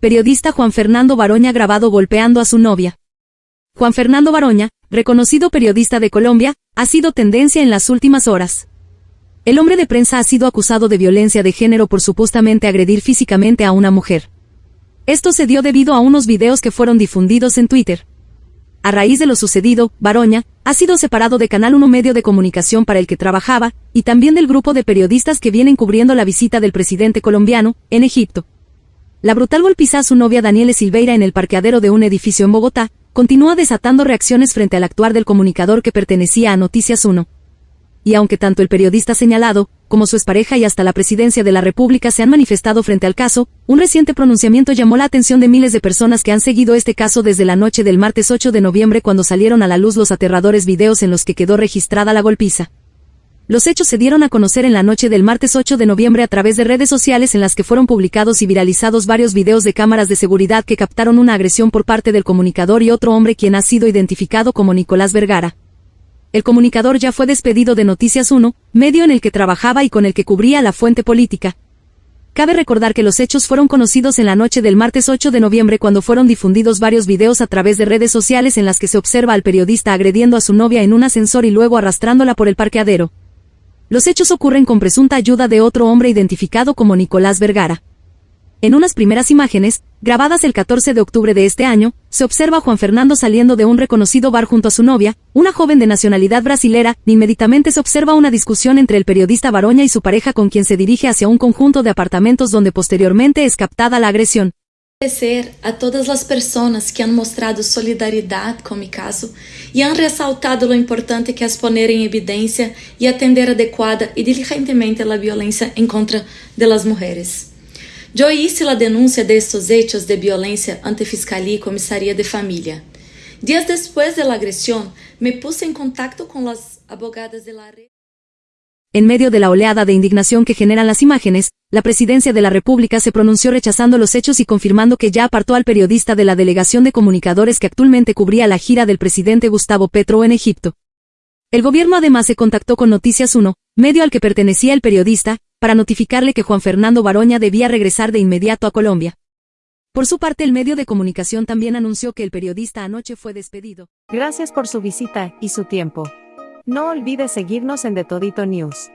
periodista Juan Fernando Baroña grabado golpeando a su novia. Juan Fernando Baroña, reconocido periodista de Colombia, ha sido tendencia en las últimas horas. El hombre de prensa ha sido acusado de violencia de género por supuestamente agredir físicamente a una mujer. Esto se dio debido a unos videos que fueron difundidos en Twitter. A raíz de lo sucedido, Baroña ha sido separado de Canal 1 medio de comunicación para el que trabajaba, y también del grupo de periodistas que vienen cubriendo la visita del presidente colombiano, en Egipto. La brutal golpiza a su novia Daniele Silveira en el parqueadero de un edificio en Bogotá, continúa desatando reacciones frente al actuar del comunicador que pertenecía a Noticias 1 y aunque tanto el periodista señalado, como su expareja y hasta la presidencia de la República se han manifestado frente al caso, un reciente pronunciamiento llamó la atención de miles de personas que han seguido este caso desde la noche del martes 8 de noviembre cuando salieron a la luz los aterradores videos en los que quedó registrada la golpiza. Los hechos se dieron a conocer en la noche del martes 8 de noviembre a través de redes sociales en las que fueron publicados y viralizados varios videos de cámaras de seguridad que captaron una agresión por parte del comunicador y otro hombre quien ha sido identificado como Nicolás Vergara. El comunicador ya fue despedido de Noticias 1, medio en el que trabajaba y con el que cubría la fuente política. Cabe recordar que los hechos fueron conocidos en la noche del martes 8 de noviembre cuando fueron difundidos varios videos a través de redes sociales en las que se observa al periodista agrediendo a su novia en un ascensor y luego arrastrándola por el parqueadero. Los hechos ocurren con presunta ayuda de otro hombre identificado como Nicolás Vergara. En unas primeras imágenes, grabadas el 14 de octubre de este año, se observa a Juan Fernando saliendo de un reconocido bar junto a su novia, una joven de nacionalidad brasilera, inmediatamente se observa una discusión entre el periodista Baroña y su pareja con quien se dirige hacia un conjunto de apartamentos donde posteriormente es captada la agresión. Agradecer a todas as pessoas que han mostrado solidariedade com o caso e han ressaltado o importante que é poner em evidência e atender adequada e diligentemente a violência em contra de mujeres. Yo hice la denuncia de hechos de violencia ante Fiscalía y Comisaría de Familia. Días después de la agresión, me puse en contacto con las abogadas de la. En medio de la oleada de indignación que generan las imágenes, la Presidencia de la República se pronunció rechazando los hechos y confirmando que ya apartó al periodista de la Delegación de Comunicadores que actualmente cubría la gira del presidente Gustavo Petro en Egipto. El gobierno además se contactó con Noticias 1, medio al que pertenecía el periodista, para notificarle que Juan Fernando Baroña debía regresar de inmediato a Colombia. Por su parte, el medio de comunicación también anunció que el periodista anoche fue despedido. Gracias por su visita y su tiempo. No olvide seguirnos en The Todito News.